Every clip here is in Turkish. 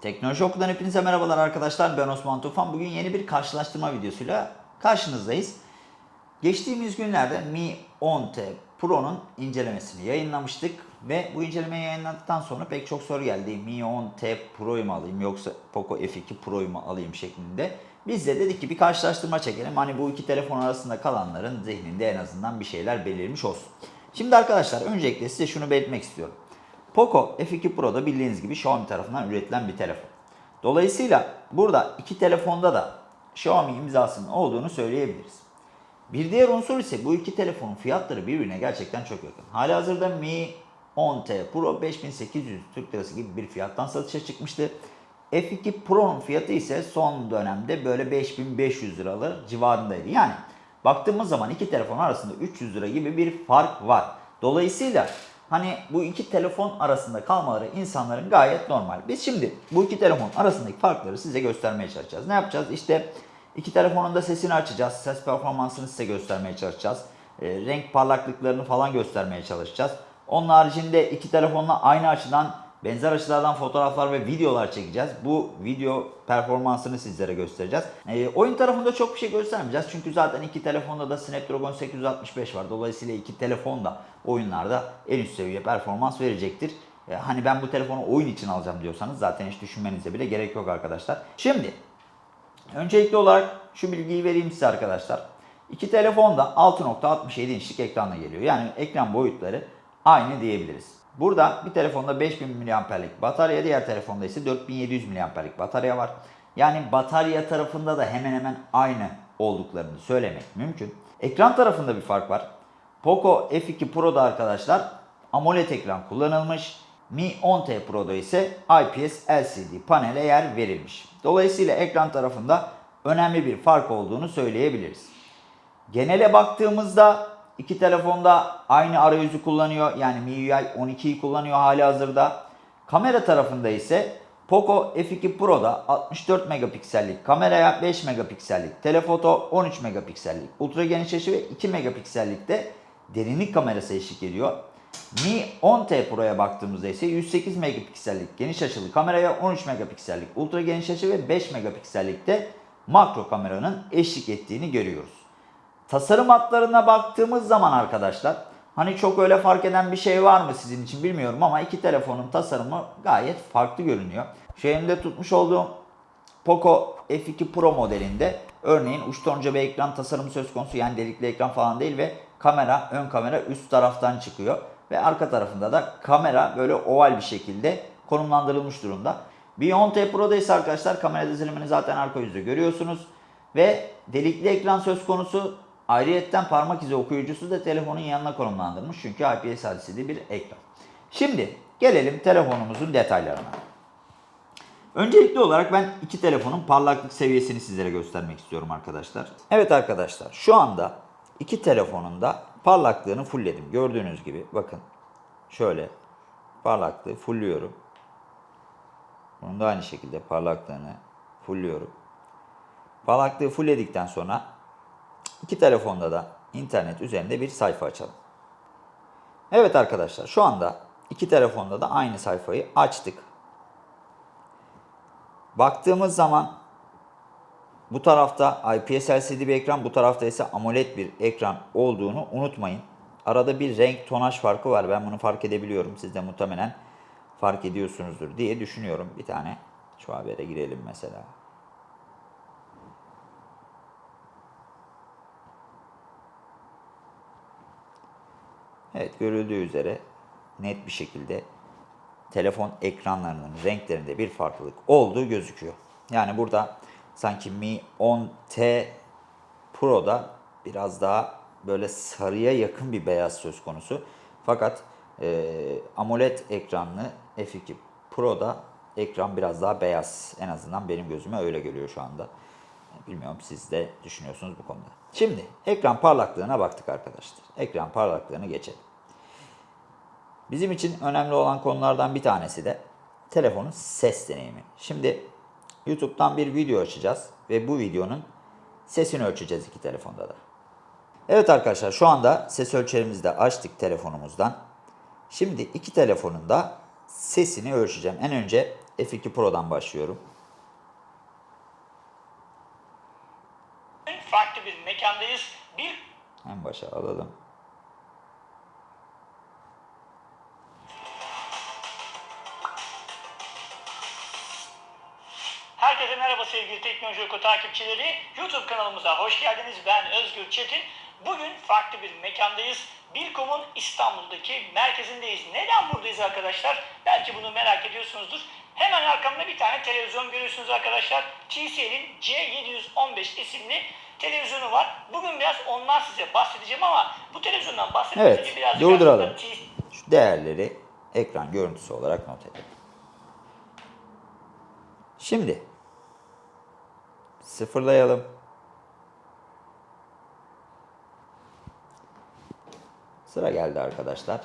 Teknoloji Oku'dan hepinize merhabalar arkadaşlar. Ben Osman Tufan. Bugün yeni bir karşılaştırma videosuyla karşınızdayız. Geçtiğimiz günlerde Mi 10T Pro'nun incelemesini yayınlamıştık. Ve bu incelemeyi yayınladıktan sonra pek çok soru geldi. Mi 10T Pro'yu mu alayım yoksa Poco F2 Pro'yu mu alayım şeklinde. Biz de dedik ki bir karşılaştırma çekelim. Hani bu iki telefon arasında kalanların zihninde en azından bir şeyler belirmiş olsun. Şimdi arkadaşlar öncelikle size şunu belirtmek istiyorum. Poco F2 Pro'da bildiğiniz gibi Xiaomi tarafından üretilen bir telefon. Dolayısıyla burada iki telefonda da Xiaomi imzasının olduğunu söyleyebiliriz. Bir diğer unsur ise bu iki telefonun fiyatları birbirine gerçekten çok yakın. Hali hazırda Mi 10T Pro 5800 Türk Lirası gibi bir fiyattan satışa çıkmıştı. F2 Pro'nun fiyatı ise son dönemde böyle 5500 liralar civarındaydı. Yani baktığımız zaman iki telefon arasında 300 lira gibi bir fark var. Dolayısıyla hani bu iki telefon arasında kalmaları insanların gayet normal. Biz şimdi bu iki telefon arasındaki farkları size göstermeye çalışacağız. Ne yapacağız? İşte iki telefonun da sesini açacağız. Ses performansını size göstermeye çalışacağız. E, renk parlaklıklarını falan göstermeye çalışacağız. Onun haricinde iki telefonla aynı açıdan benzer açılardan fotoğraflar ve videolar çekeceğiz. Bu video performansını sizlere göstereceğiz. E, oyun tarafında çok bir şey göstermeyeceğiz. Çünkü zaten iki telefonda da Snapdragon 865 var. Dolayısıyla iki telefon da oyunlarda en üst seviye performans verecektir. E, hani ben bu telefonu oyun için alacağım diyorsanız zaten hiç düşünmenize bile gerek yok arkadaşlar. Şimdi öncelikli olarak şu bilgiyi vereyim size arkadaşlar. İki telefon da 6.67 inçlik ekranla geliyor. Yani ekran boyutları aynı diyebiliriz. Burada bir telefonda 5000 mAh'lik batarya, diğer telefonda ise 4700 mAh'lik batarya var. Yani batarya tarafında da hemen hemen aynı olduklarını söylemek mümkün. Ekran tarafında bir fark var. Poco F2 Pro'da arkadaşlar AMOLED ekran kullanılmış. Mi 10T Pro'da ise IPS LCD panele yer verilmiş. Dolayısıyla ekran tarafında önemli bir fark olduğunu söyleyebiliriz. Genele baktığımızda iki telefonda aynı arayüzü kullanıyor. Yani MIUI 12'yi kullanıyor hali hazırda. Kamera tarafında ise Poco F2 Pro'da 64 megapiksellik kameraya 5 megapiksellik telefoto 13 megapiksellik ultra geniş açı ve 2 megapiksellik de derinlik kamerası eşlik ediyor. Mi 10T Pro'ya baktığımızda ise 108 megapiksellik geniş açılı kameraya 13 megapiksellik ultra geniş açı ve 5 megapiksellik de makro kameranın eşlik ettiğini görüyoruz. Tasarım hatlarına baktığımız zaman arkadaşlar hani çok öyle fark eden bir şey var mı sizin için bilmiyorum ama iki telefonun tasarımı gayet farklı görünüyor. Şu elimde tutmuş olduğum Poco F2 Pro modelinde örneğin uç tonca bir ekran tasarımı söz konusu yani delikli ekran falan değil ve kamera ön kamera üst taraftan çıkıyor ve arka tarafında da kamera böyle oval bir şekilde konumlandırılmış durumda. Bir 10T Pro'da ise arkadaşlar kamera dizilimini zaten arka yüzde görüyorsunuz ve delikli ekran söz konusu Ayrıyetten parmak izi okuyucusu da telefonun yanına konumlandırmış çünkü IPS LCD bir ekran. Şimdi gelelim telefonumuzun detaylarına. Öncelikli olarak ben iki telefonun parlaklık seviyesini sizlere göstermek istiyorum arkadaşlar. Evet arkadaşlar şu anda iki telefonun da parlaklığını fullledim. Gördüğünüz gibi bakın şöyle parlaklığı fullüyorum. Bunun da aynı şekilde parlaklığını fullüyorum. Parlaklığı fullledikten sonra İki telefonda da internet üzerinde bir sayfa açalım. Evet arkadaşlar şu anda iki telefonda da aynı sayfayı açtık. Baktığımız zaman bu tarafta IPS LCD bir ekran, bu tarafta ise AMOLED bir ekran olduğunu unutmayın. Arada bir renk tonaj farkı var. Ben bunu fark edebiliyorum. Siz de muhtemelen fark ediyorsunuzdur diye düşünüyorum. Bir tane şu habere girelim mesela. Evet görüldüğü üzere net bir şekilde telefon ekranlarının renklerinde bir farklılık olduğu gözüküyor. Yani burada sanki Mi 10T Pro'da biraz daha böyle sarıya yakın bir beyaz söz konusu. Fakat e, AMOLED ekranlı F2 Pro'da ekran biraz daha beyaz. En azından benim gözüme öyle geliyor şu anda. Bilmiyorum siz de düşünüyorsunuz bu konuda. Şimdi ekran parlaklığına baktık arkadaşlar. Ekran parlaklığını geçelim. Bizim için önemli olan konulardan bir tanesi de telefonun ses deneyimi. Şimdi YouTube'dan bir video açacağız ve bu videonun sesini ölçeceğiz iki telefonda da. Evet arkadaşlar şu anda ses ölçerimizi de açtık telefonumuzdan. Şimdi iki telefonun da sesini ölçeceğim. En önce F2 Pro'dan başlıyorum. farklı bir mekandayız. Bir En başa alalım. Sevgili Teknoloji Oku takipçileri. YouTube kanalımıza hoş geldiniz. Ben Özgür Çetin. Bugün farklı bir mekandayız. Bilkom'un İstanbul'daki merkezindeyiz. Neden buradayız arkadaşlar? Belki bunu merak ediyorsunuzdur. Hemen arkamda bir tane televizyon görüyorsunuz arkadaşlar. TCL'in C715 isimli televizyonu var. Bugün biraz ondan size bahsedeceğim ama bu televizyondan bahsetmeden Evet, birazcık durduralım. Şu değerleri ekran görüntüsü olarak not edelim. Şimdi sıfırlayalım. Sıra geldi arkadaşlar.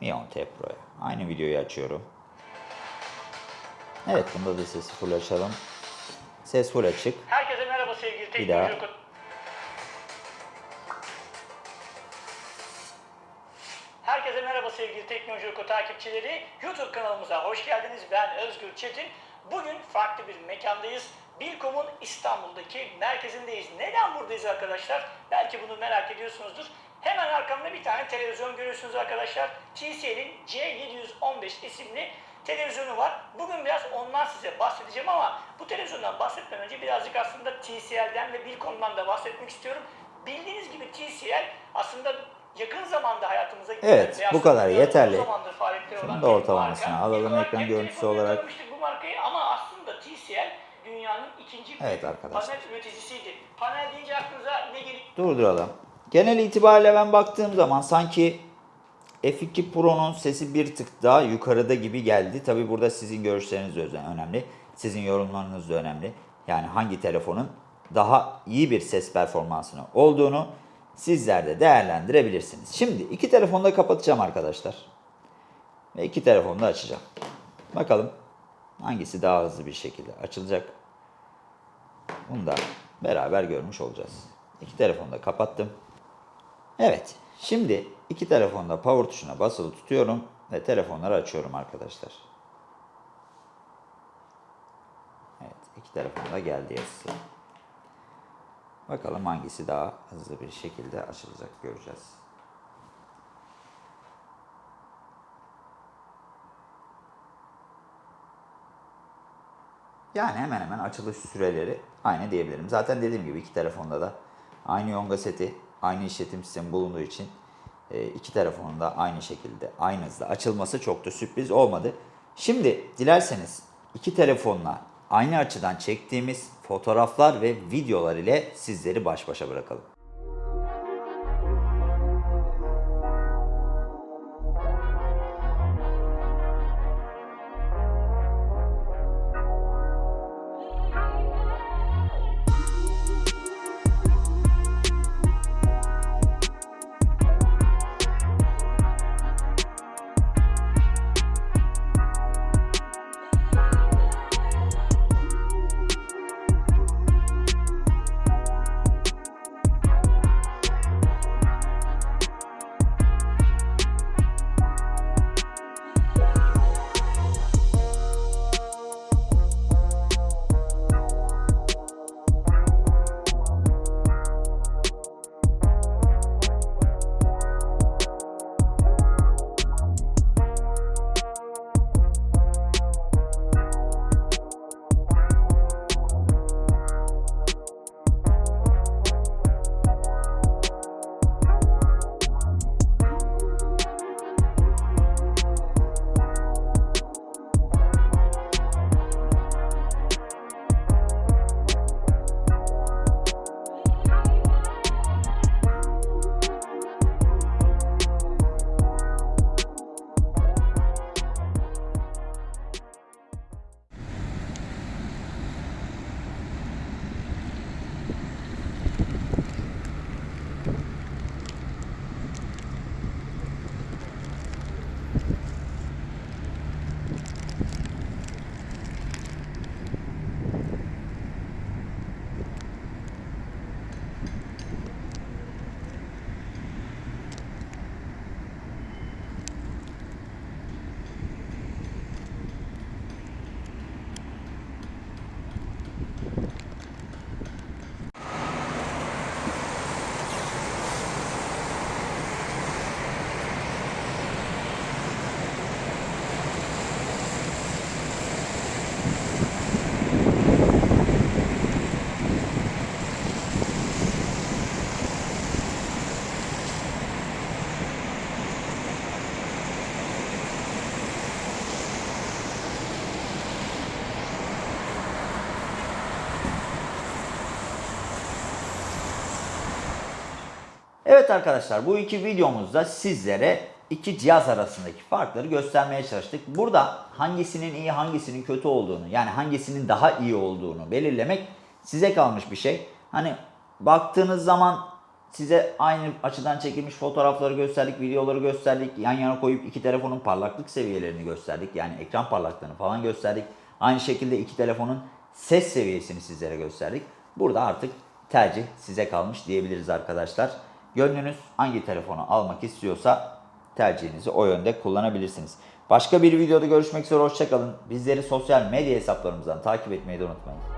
Mi 10T Pro'ya. Aynı videoyu açıyorum. Evet bunda da sesi full açalım. Ses full açık. Herkese merhaba sevgili Bir daha. Merhaba sevgili Teknoloji Oku takipçileri. YouTube kanalımıza hoş geldiniz. Ben Özgür Çetin. Bugün farklı bir mekandayız. Bilkom'un İstanbul'daki merkezindeyiz. Neden buradayız arkadaşlar? Belki bunu merak ediyorsunuzdur. Hemen arkamda bir tane televizyon görüyorsunuz arkadaşlar. TCL'in C715 isimli televizyonu var. Bugün biraz ondan size bahsedeceğim ama bu televizyondan bahsetmeden önce birazcık aslında TCL'den ve Bilkom'dan da bahsetmek istiyorum. Bildiğiniz gibi TCL aslında yakın zamanda hayatımıza giren Evet, ve bu kadar yeterli. olan da marka. alalım ekran görüntüsü olarak. bu markayı ama aslında TCL dünyanın ikinci Evet arkadaşlar. panel üreticisiydi. Panel deyince aklınıza ne geliyor? Durduralım. Genel itibariyle ben baktığım zaman sanki F2 Pro'nun sesi bir tık daha yukarıda gibi geldi. Tabi burada sizin görüşleriniz önemli. Sizin yorumlarınız da önemli. Yani hangi telefonun daha iyi bir ses performansını olduğunu sizler de değerlendirebilirsiniz. Şimdi iki telefonu da kapatacağım arkadaşlar. Ve iki telefonu da açacağım. Bakalım hangisi daha hızlı bir şekilde açılacak. Bunu da beraber görmüş olacağız. İki telefonu da kapattım. Evet. Şimdi iki telefonda power tuşuna basılı tutuyorum ve telefonları açıyorum arkadaşlar. Evet. iki telefon da geldi yazısı. Bakalım hangisi daha hızlı bir şekilde açılacak göreceğiz. Yani hemen hemen açılış süreleri aynı diyebilirim. Zaten dediğim gibi iki telefonda da aynı yonga seti, aynı işletim sistemi bulunduğu için e, iki telefonun da aynı şekilde, aynı hızda açılması çok da sürpriz olmadı. Şimdi dilerseniz iki telefonla aynı açıdan çektiğimiz fotoğraflar ve videolar ile sizleri baş başa bırakalım. Evet arkadaşlar bu iki videomuzda sizlere iki cihaz arasındaki farkları göstermeye çalıştık. Burada hangisinin iyi hangisinin kötü olduğunu yani hangisinin daha iyi olduğunu belirlemek size kalmış bir şey. Hani baktığınız zaman size aynı açıdan çekilmiş fotoğrafları gösterdik, videoları gösterdik. Yan yana koyup iki telefonun parlaklık seviyelerini gösterdik. Yani ekran parlaklığını falan gösterdik. Aynı şekilde iki telefonun ses seviyesini sizlere gösterdik. Burada artık tercih size kalmış diyebiliriz arkadaşlar. Gönlünüz hangi telefonu almak istiyorsa tercihinizi o yönde kullanabilirsiniz. Başka bir videoda görüşmek üzere hoşçakalın. Bizleri sosyal medya hesaplarımızdan takip etmeyi de unutmayın.